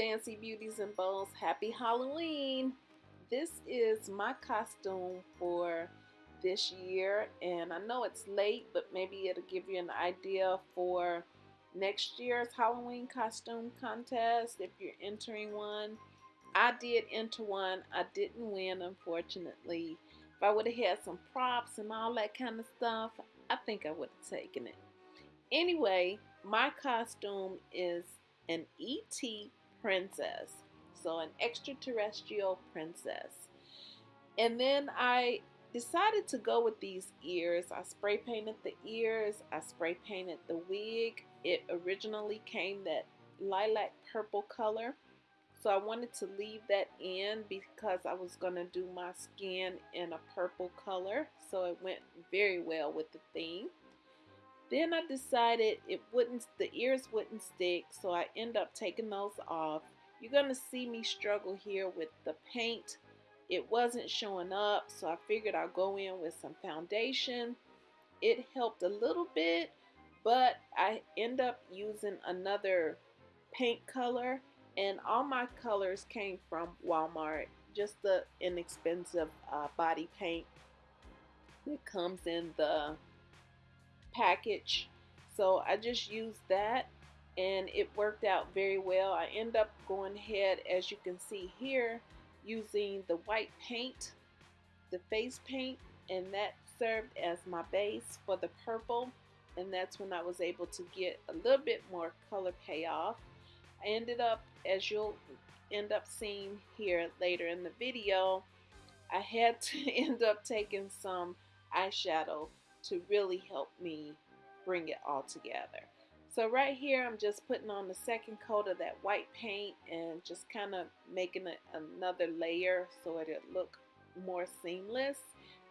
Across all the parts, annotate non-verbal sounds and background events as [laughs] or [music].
fancy beauties and bows. Happy Halloween! This is my costume for this year, and I know it's late, but maybe it'll give you an idea for next year's Halloween costume contest if you're entering one. I did enter one. I didn't win, unfortunately. If I would have had some props and all that kind of stuff, I think I would have taken it. Anyway, my costume is an ET princess. So an extraterrestrial princess. And then I decided to go with these ears. I spray painted the ears. I spray painted the wig. It originally came that lilac purple color. So I wanted to leave that in because I was going to do my skin in a purple color. So it went very well with the theme. Then I decided it wouldn't, the ears wouldn't stick. So I end up taking those off. You're to see me struggle here with the paint. It wasn't showing up. So I figured I'll go in with some foundation. It helped a little bit, but I end up using another paint color and all my colors came from Walmart just the inexpensive uh, body paint that comes in the package. So I just used that and it worked out very well. I end up going ahead as you can see here using the white paint the face paint and that served as my base for the purple and that's when I was able to get a little bit more color payoff. I ended up, as you'll end up seeing here later in the video, I had to [laughs] end up taking some eyeshadow to really help me bring it all together. So right here, I'm just putting on the second coat of that white paint and just kind of making it another layer so it'll look more seamless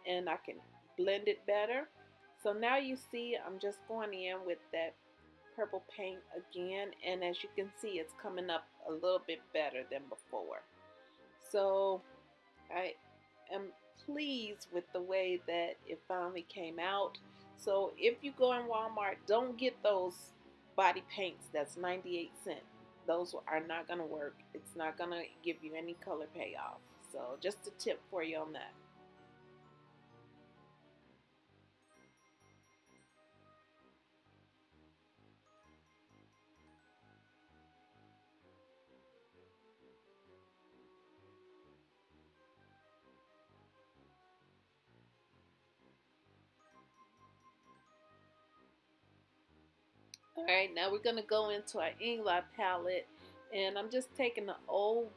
and I can blend it better. So now you see I'm just going in with that purple paint again and as you can see it's coming up a little bit better than before so I am pleased with the way that it finally came out. So if you go in Walmart don't get those body paints that's 98 cents those are not going to work. It's not going to give you any color payoff. So just a tip for you on that Alright, now we're to go into our Inglot palette and I'm just taking the old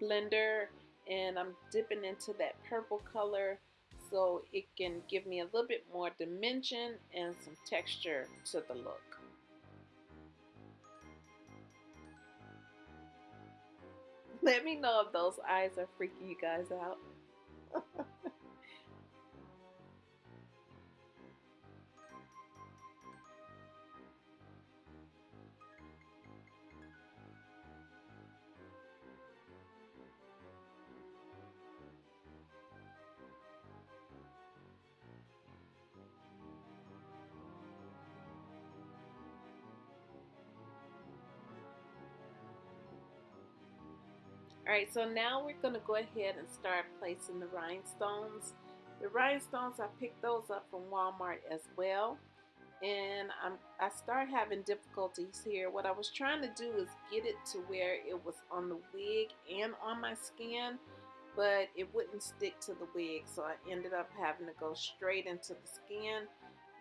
blender and I'm dipping into that purple color so it can give me a little bit more dimension and some texture to the look. Let me know if those eyes are freaking you guys out. [laughs] Alright, so now we're going to go ahead and start placing the rhinestones. The rhinestones, I picked those up from Walmart as well. And I'm, I start having difficulties here. What I was trying to do is get it to where it was on the wig and on my skin, but it wouldn't stick to the wig. So I ended up having to go straight into the skin.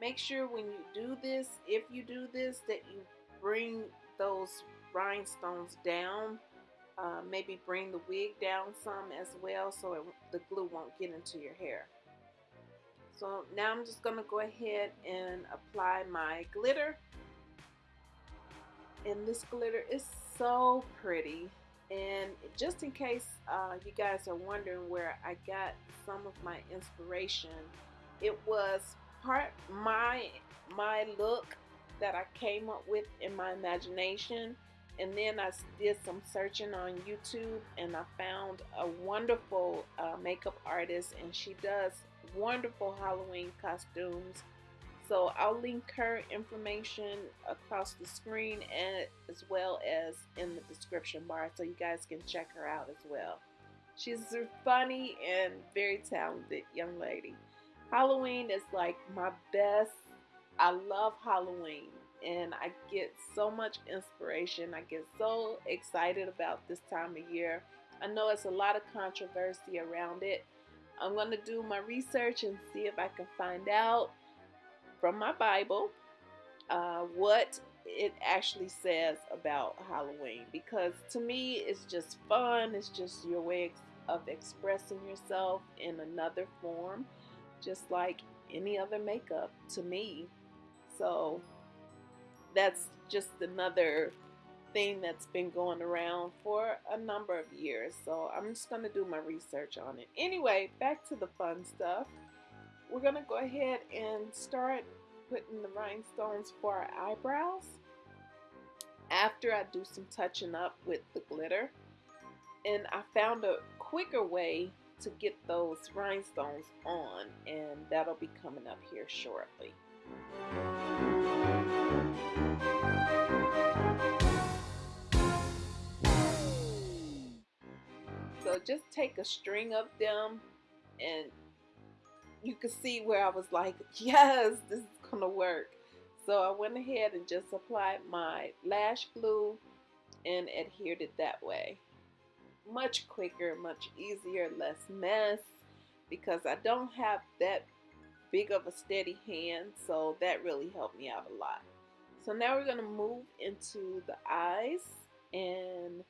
Make sure when you do this, if you do this, that you bring those rhinestones down uh, maybe bring the wig down some as well so it, the glue won't get into your hair. So now I'm just going to go ahead and apply my glitter. And this glitter is so pretty. And just in case uh, you guys are wondering where I got some of my inspiration, it was part my my look that I came up with in my imagination and then I did some searching on YouTube and I found a wonderful uh, makeup artist and she does wonderful Halloween costumes. So I'll link her information across the screen and as well as in the description bar so you guys can check her out as well. She's a funny and very talented young lady. Halloween is like my best. I love Halloween and I get so much inspiration. I get so excited about this time of year. I know it's a lot of controversy around it. I'm going to do my research and see if I can find out from my Bible uh, what it actually says about Halloween because to me it's just fun. It's just your way of expressing yourself in another form, just like any other makeup to me. So that's just another thing that's been going around for a number of years. So I'm just going to do my research on it. Anyway, back to the fun stuff. We're going to go ahead and start putting the rhinestones for our eyebrows after I do some touching up with the glitter. And I found a quicker way to get those rhinestones on and that'll be coming up here shortly. So just take a string of them and you can see where I was like, [laughs] yes, this is going to work. So I went ahead and just applied my lash glue and adhered it that way. Much quicker, much easier, less mess because I don't have that big of a steady hand. So that really helped me out a lot. So now we're going to move into the eyes and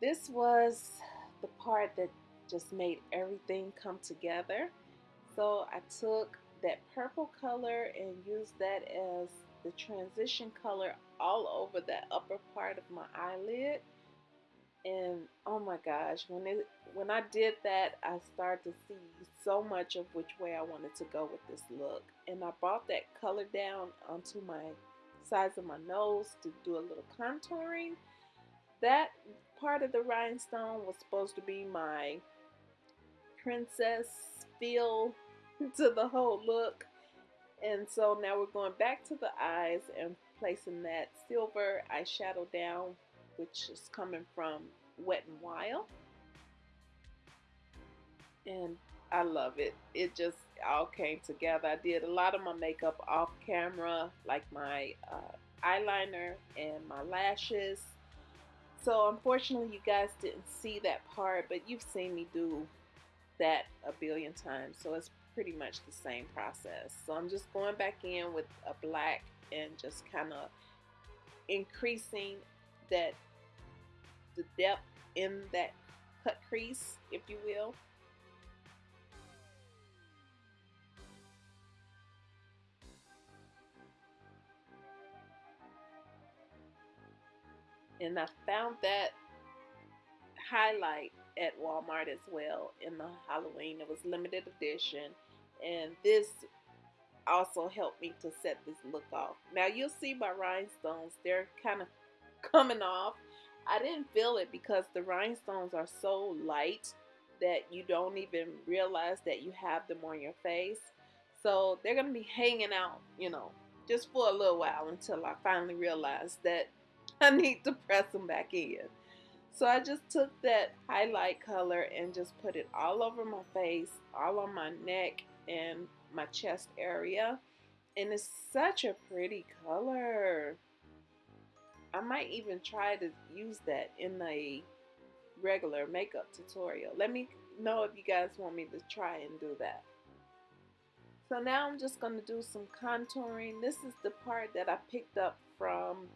this was the part that just made everything come together. So I took that purple color and used that as the transition color all over that upper part of my eyelid. And oh my gosh, when it when I did that, I started to see so much of which way I wanted to go with this look. And I brought that color down onto my sides of my nose to do a little contouring. That part of the rhinestone was supposed to be my princess feel [laughs] to the whole look. And so now we're going back to the eyes and placing that silver eyeshadow down, which is coming from Wet n Wild. And I love it. It just all came together. I did a lot of my makeup off camera, like my uh, eyeliner and my lashes. So unfortunately you guys didn't see that part, but you've seen me do that a billion times. So it's pretty much the same process. So I'm just going back in with a black and just kind of increasing that the depth in that cut crease, if you will. And I found that highlight at Walmart as well in the Halloween. It was limited edition, and this also helped me to set this look off. Now you'll see my rhinestones; they're kind of [laughs] coming off. I didn't feel it because the rhinestones are so light that you don't even realize that you have them on your face. So they're going to be hanging out, you know, just for a little while until I finally realize that [laughs] I need to press them back in. So I just took that highlight color and just put it all over my face, all on my neck and my chest area. And it's such a pretty color. I might even try to use that in a regular makeup tutorial. Let me know if you guys want me to try and do that. So now I'm just going to do some contouring. This is the part that I picked up from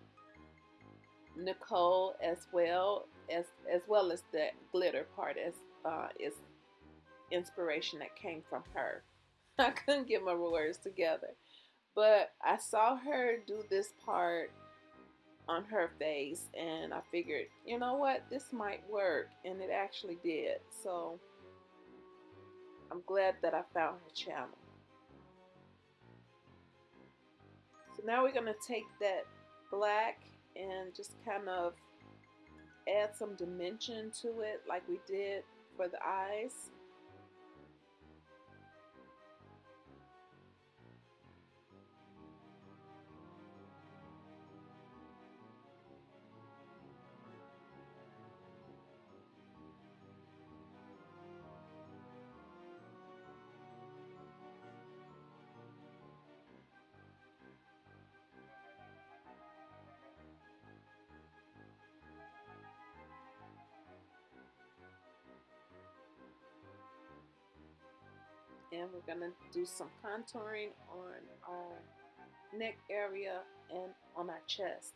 Nicole as well as as well as the glitter part as uh, is inspiration that came from her. [laughs] I couldn't get my words together, but I saw her do this part on her face, and I figured, you know what, this might work, and it actually did. So I'm glad that I found her channel. So now we're gonna take that black and just kind of add some dimension to it like we did for the eyes. We're gonna do some contouring on our neck area and on our chest.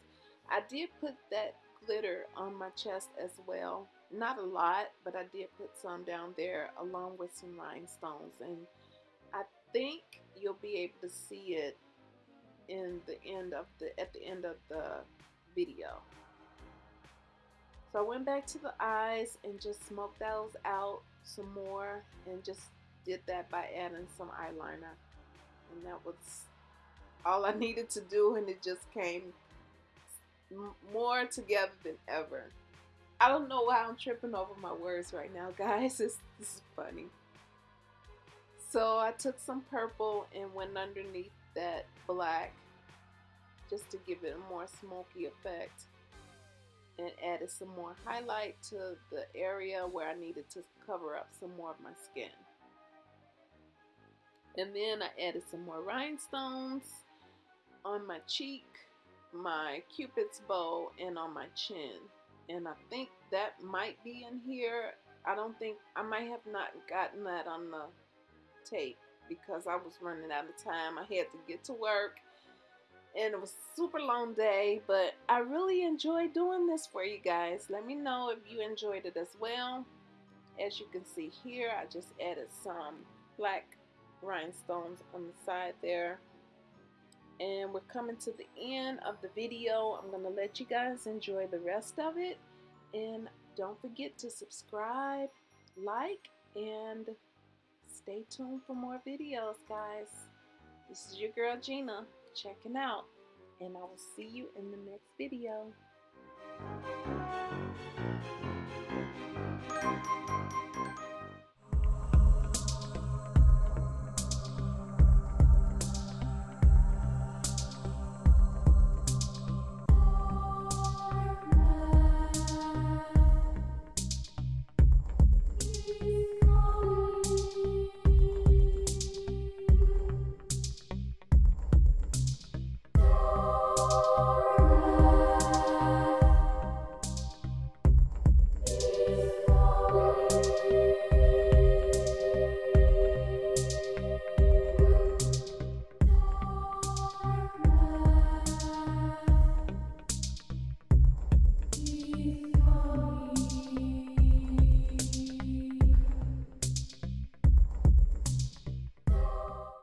I did put that glitter on my chest as well. Not a lot, but I did put some down there along with some rhinestones. And I think you'll be able to see it in the end of the at the end of the video. So I went back to the eyes and just smoked those out some more and just did that by adding some eyeliner. And that was all I [laughs] needed to do and it just came more together than ever. I don't know why I'm tripping over my words right now, [laughs] guys. It's, this is funny. So I took some purple and went underneath that black just to give it a more smoky effect and added some more highlight to the area where I needed to cover up some more of my skin. And then I added some more rhinestones on my cheek, my cupid's bow, and on my chin. And I think that might be in here. I don't think, I might have not gotten that on the tape because I was running out of time. I had to get to work and it was a super long day, but I really enjoyed doing this for you guys. Let me know if you enjoyed it as well. As you can see here, I just added some black rhinestones on the side there. And we're coming to the end of the video. I'm to let you guys enjoy the rest of it. And don't forget to subscribe, like, and stay tuned for more videos, guys. This is your girl Gina checking out, and I will see you in the next video.